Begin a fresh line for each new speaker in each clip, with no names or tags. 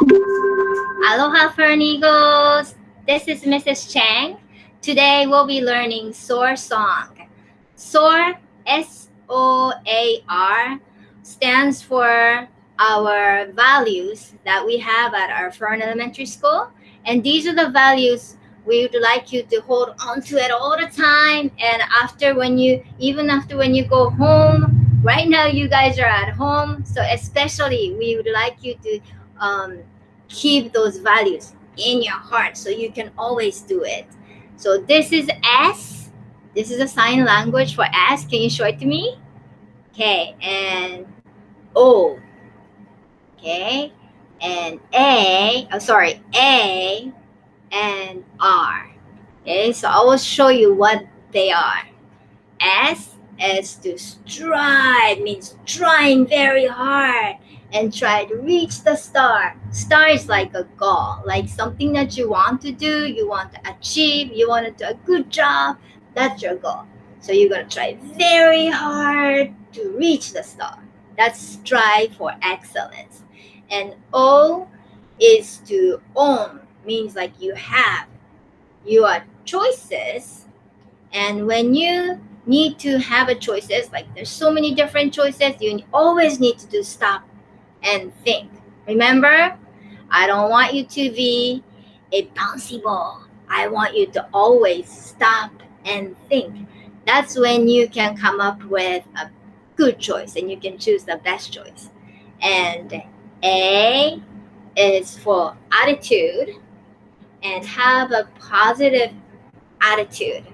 Aloha Fern Eagles. This is Mrs. Chang. Today we'll be learning SOAR song. SOAR, S-O-A-R, stands for our values that we have at our Fern Elementary School. And these are the values we would like you to hold on to it all the time. And after when you, even after when you go home, right now you guys are at home. So especially we would like you to um, keep those values in your heart so you can always do it. So this is S. This is a sign language for S. Can you show it to me? Okay, and O. Okay, and A. Oh, sorry, A and R. Okay, so I will show you what they are. S is to strive, means trying very hard and try to reach the star. Star is like a goal, like something that you want to do, you want to achieve, you want to do a good job. That's your goal. So you're going to try very hard to reach the star. That's strive for excellence. And O is to own, means like you have your choices. And when you need to have a choices, like there's so many different choices, you always need to do stop and think. Remember, I don't want you to be a bouncy ball. I want you to always stop and think. That's when you can come up with a good choice and you can choose the best choice. And A is for attitude and have a positive attitude.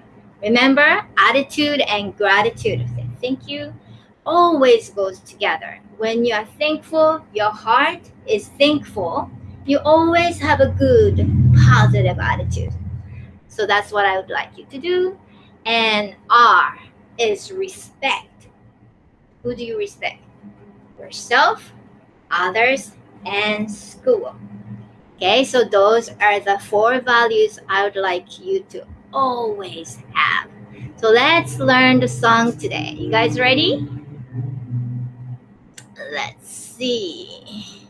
Remember, attitude and gratitude. Thank you always goes together. When you are thankful, your heart is thankful, you always have a good, positive attitude. So that's what I would like you to do. And R is respect. Who do you respect? Yourself, others, and school. Okay, so those are the four values I would like you to always have. So let's learn the song today. You guys ready? Let's see.